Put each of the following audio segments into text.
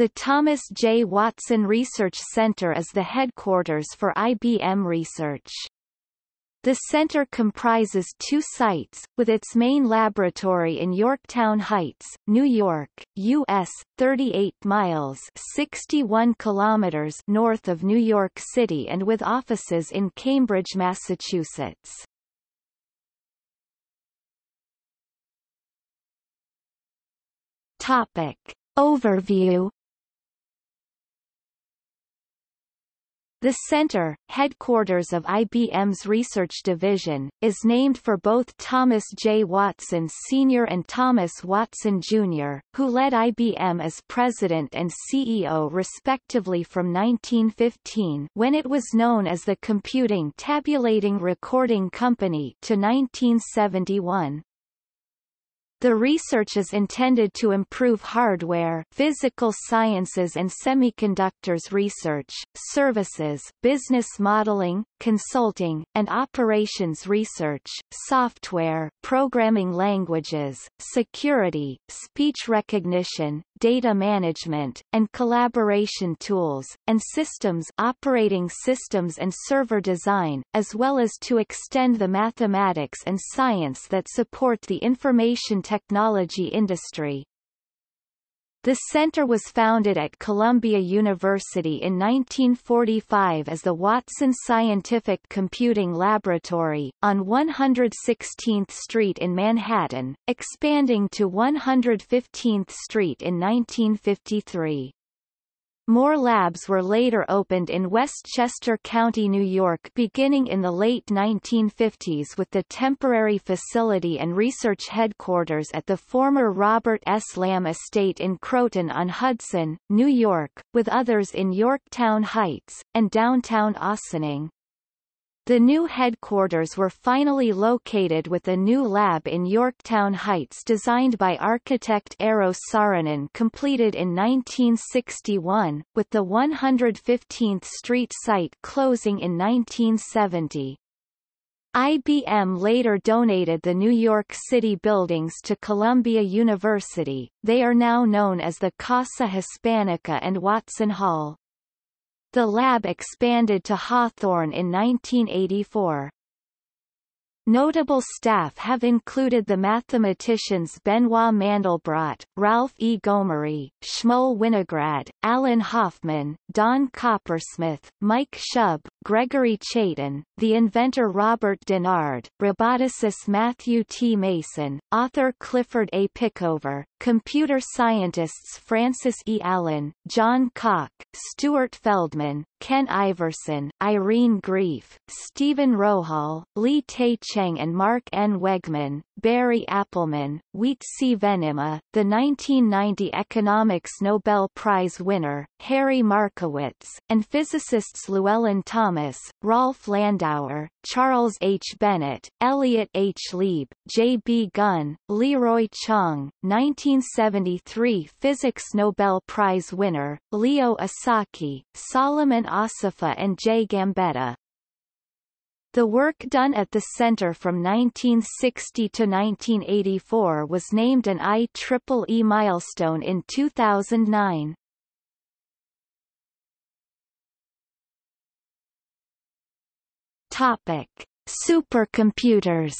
The Thomas J. Watson Research Center is the headquarters for IBM Research. The center comprises two sites, with its main laboratory in Yorktown Heights, New York, U.S., 38 miles 61 kilometers north of New York City and with offices in Cambridge, Massachusetts. Topic. Overview The center, headquarters of IBM's research division, is named for both Thomas J. Watson Sr. and Thomas Watson Jr., who led IBM as president and CEO respectively from 1915 when it was known as the Computing Tabulating Recording Company to 1971. The research is intended to improve hardware, physical sciences and semiconductors research, services, business modeling, consulting, and operations research, software, programming languages, security, speech recognition, data management, and collaboration tools, and systems operating systems and server design, as well as to extend the mathematics and science that support the information technology industry. The center was founded at Columbia University in 1945 as the Watson Scientific Computing Laboratory, on 116th Street in Manhattan, expanding to 115th Street in 1953. More labs were later opened in Westchester County, New York beginning in the late 1950s with the temporary facility and research headquarters at the former Robert S. Lamb Estate in Croton-on-Hudson, New York, with others in Yorktown Heights, and downtown Ossining. The new headquarters were finally located with a new lab in Yorktown Heights designed by architect Eero Saarinen completed in 1961, with the 115th Street site closing in 1970. IBM later donated the New York City buildings to Columbia University, they are now known as the Casa Hispanica and Watson Hall. The lab expanded to Hawthorne in 1984. Notable staff have included the mathematicians Benoit Mandelbrot, Ralph E. Gomery, Shmuel Winograd, Alan Hoffman, Don Coppersmith, Mike Shub, Gregory Chaitin, the inventor Robert Dennard, roboticist Matthew T. Mason, author Clifford A. Pickover, computer scientists Frances E. Allen, John Cocke, Stuart Feldman, Ken Iverson, Irene Greif, Stephen Rohal, Li-Te Cheng and Mark N. Wegman, Barry Appelman, Wietse Venema, the 1990 Economics Nobel Prize winner, Harry Markowitz, and physicists Llewellyn Thomas, Rolf Landauer, Charles H. Bennett, Elliot H. Lieb, J. B. Gunn, Leroy Chang, 1973 Physics Nobel Prize winner, Leo Esaki, Solomon Assefa and J. Gambetta. The work done at the center from 1960 to 1984 was named an IEEE milestone in 2009. Topic: Supercomputers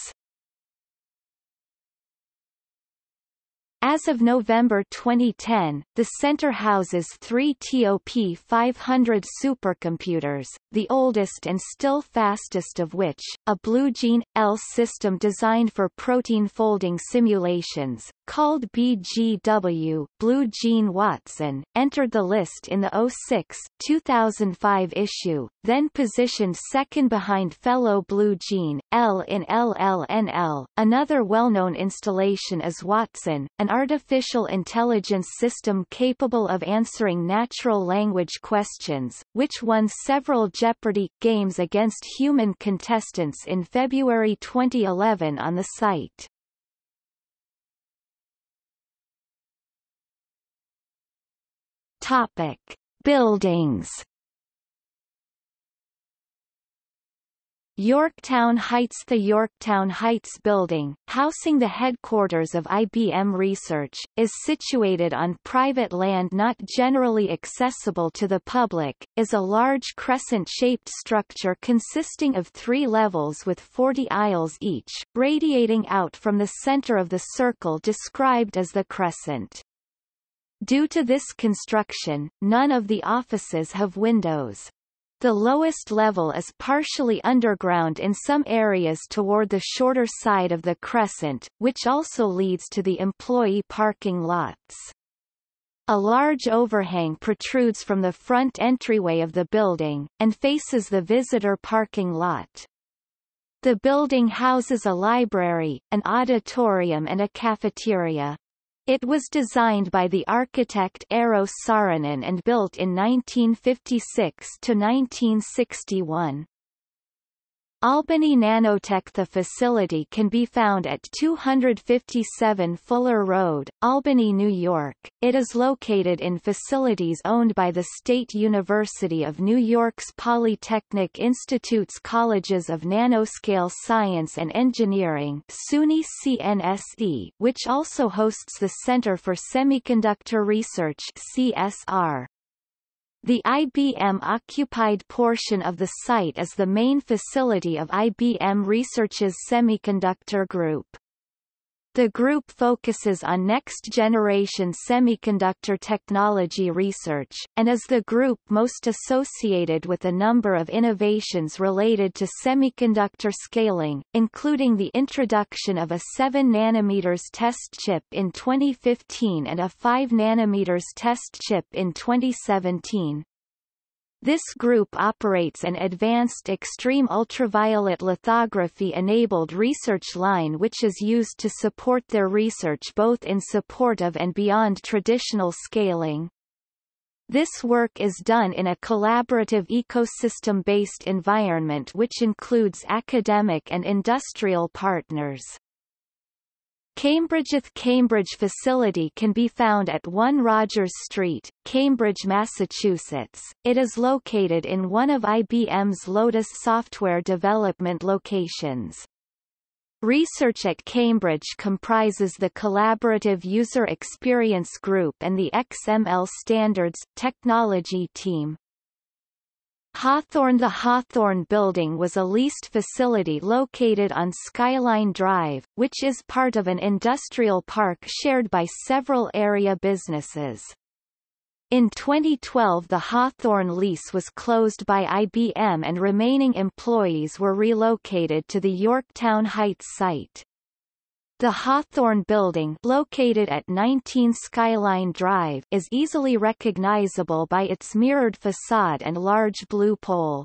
As of November 2010, the center houses three TOP 500 supercomputers, the oldest and still fastest of which, a BlueGene L system designed for protein folding simulations, called BGW Blue Gene Watson, entered the list in the 06, 2005 issue, then positioned second behind fellow Blue Gene, L in LLNL. Another well-known installation is Watson, an artificial intelligence system capable of answering natural language questions, which won several Jeopardy! games against human contestants in February 2011 on the site. Topic: Buildings Yorktown Heights The Yorktown Heights building, housing the headquarters of IBM Research, is situated on private land not generally accessible to the public, is a large crescent-shaped structure consisting of three levels with 40 aisles each, radiating out from the center of the circle described as the crescent. Due to this construction, none of the offices have windows. The lowest level is partially underground in some areas toward the shorter side of the crescent, which also leads to the employee parking lots. A large overhang protrudes from the front entryway of the building, and faces the visitor parking lot. The building houses a library, an auditorium and a cafeteria. It was designed by the architect Eero Saarinen and built in 1956 to 1961. Albany Nanotech The facility can be found at 257 Fuller Road, Albany, New York. It is located in facilities owned by the State University of New York's Polytechnic Institute's Colleges of Nanoscale Science and Engineering SUNY CNSE, which also hosts the Center for Semiconductor Research CSR. The IBM-occupied portion of the site is the main facility of IBM Research's Semiconductor Group. The group focuses on next-generation semiconductor technology research, and is the group most associated with a number of innovations related to semiconductor scaling, including the introduction of a 7 nm test chip in 2015 and a 5 nm test chip in 2017. This group operates an advanced extreme ultraviolet lithography-enabled research line which is used to support their research both in support of and beyond traditional scaling. This work is done in a collaborative ecosystem-based environment which includes academic and industrial partners. Cambridge's Cambridge facility can be found at 1 Rogers Street, Cambridge, Massachusetts. It is located in one of IBM's Lotus software development locations. Research at Cambridge comprises the Collaborative User Experience Group and the XML Standards Technology Team. Hawthorne The Hawthorne Building was a leased facility located on Skyline Drive, which is part of an industrial park shared by several area businesses. In 2012 the Hawthorne lease was closed by IBM and remaining employees were relocated to the Yorktown Heights site. The Hawthorne Building located at 19 Skyline Drive is easily recognizable by its mirrored facade and large blue pole.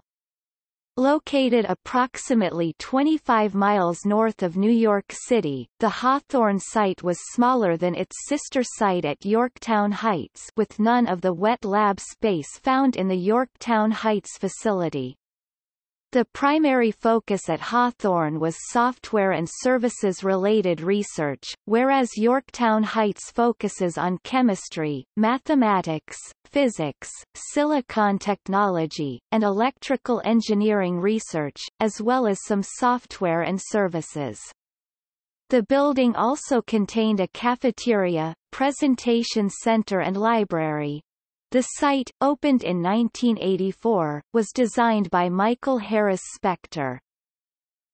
Located approximately 25 miles north of New York City, the Hawthorne site was smaller than its sister site at Yorktown Heights with none of the wet lab space found in the Yorktown Heights facility. The primary focus at Hawthorne was software and services-related research, whereas Yorktown Heights focuses on chemistry, mathematics, physics, silicon technology, and electrical engineering research, as well as some software and services. The building also contained a cafeteria, presentation center and library. The site, opened in 1984, was designed by Michael Harris Spector.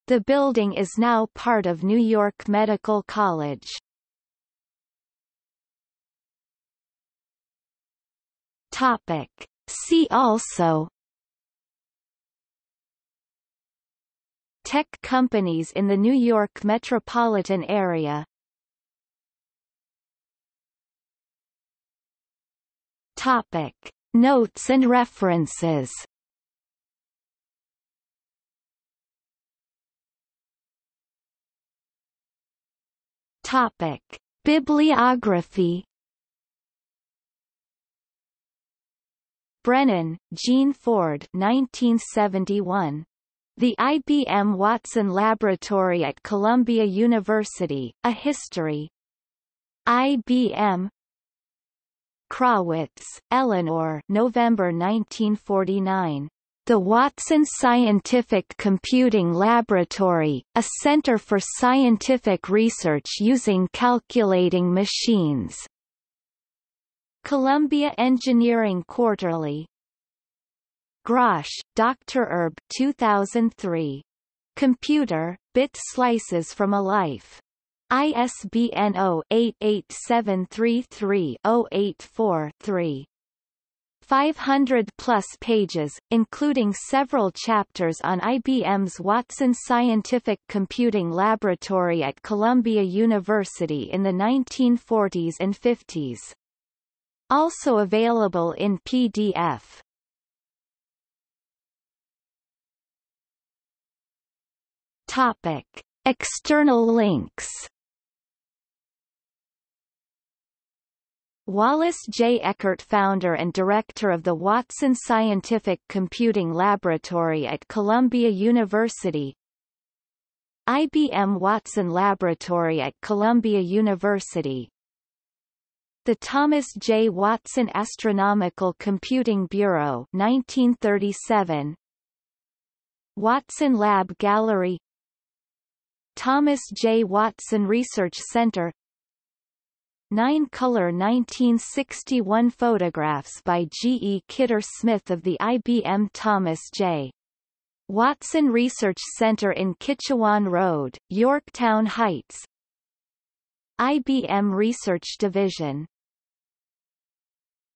The building is now part of New York Medical College. Topic. See also Tech companies in the New York metropolitan area Topic. Notes and references Topic. Bibliography Brennan, Jean Ford 1971. The IBM Watson Laboratory at Columbia University, A History. IBM, Krawitz, Eleanor November 1949. The Watson Scientific Computing Laboratory, a center for scientific research using calculating machines. Columbia Engineering Quarterly Grosch, Dr. Herb 2003. Computer, Bit Slices from a Life. ISBN 0-88733-084-3. 500-plus pages, including several chapters on IBM's Watson Scientific Computing Laboratory at Columbia University in the 1940s and 50s. Also available in PDF. Topic. External links Wallace J. Eckert founder and director of the Watson Scientific Computing Laboratory at Columbia University IBM Watson Laboratory at Columbia University The Thomas J. Watson Astronomical Computing Bureau 1937 Watson Lab Gallery Thomas J. Watson Research Center Nine-color 1961 photographs by G. E. Kidder Smith of the IBM Thomas J. Watson Research Center in Kitchawan Road, Yorktown Heights IBM Research Division